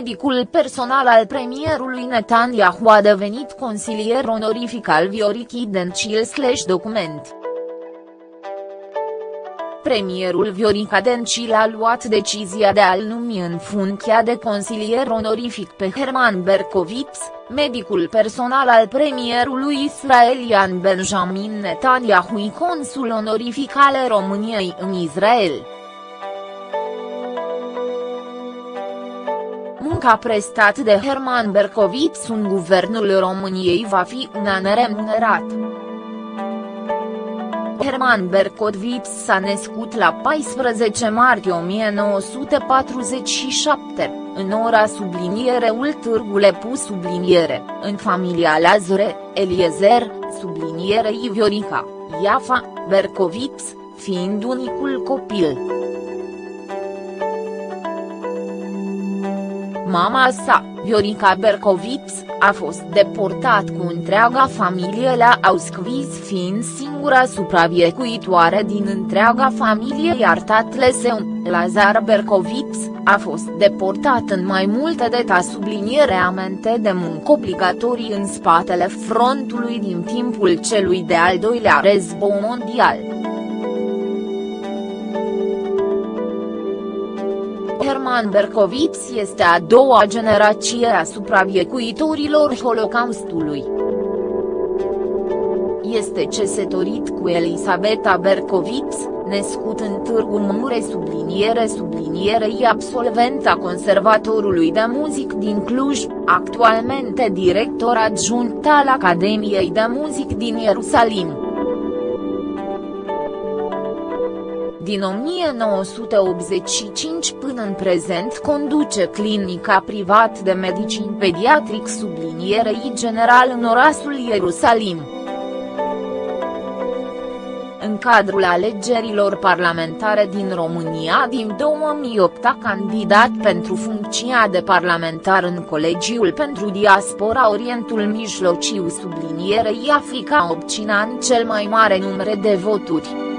medicul personal al premierului Netanyahu a devenit consilier onorific al Viorichii Dencil slash document. Premierul Viorica Dencil a luat decizia de a-l numi în funcția de consilier onorific pe Herman Berkovitz, medicul personal al premierului israelian Benjamin Netanyahu consul onorific al României în Israel. Munca prestat de Herman Berkovitz în guvernul României va fi una neremunerat. Herman Berkovitz s-a născut la 14 martie 1947, în ora subliniereul Târgule Pus subliniere, în familia Lazare, Eliezer, subliniere Iviorica, Iafa, Berkovitz, fiind unicul copil. Mama sa, Viorica Berkovitz, a fost deportat cu întreaga familie la Auschwitz fiind singura supraviețuitoare din întreaga familie iar tatăl său, Lazar Berkovitz, a fost deportat în mai multe deta subliniere amente de muncă obligatorii în spatele frontului din timpul celui de-al doilea război mondial. Herman Berkovitz este a doua generație a supraviețuitorilor Holocaustului. Este cesătorit cu Elisabeta Berkovitz, născut în Târgu Mureș subliniere sublinierei absolvent a Conservatorului de Muzic din Cluj, actualmente director adjunct al Academiei de Muzic din Ierusalim. Din 1985 până în prezent conduce clinica privat de medicin pediatric sublinierei general în orașul Ierusalim. În cadrul alegerilor parlamentare din România din 2008 a candidat pentru funcția de parlamentar în Colegiul pentru Diaspora Orientul Mijlociu sublinierei Africa obținând cel mai mare număr de voturi.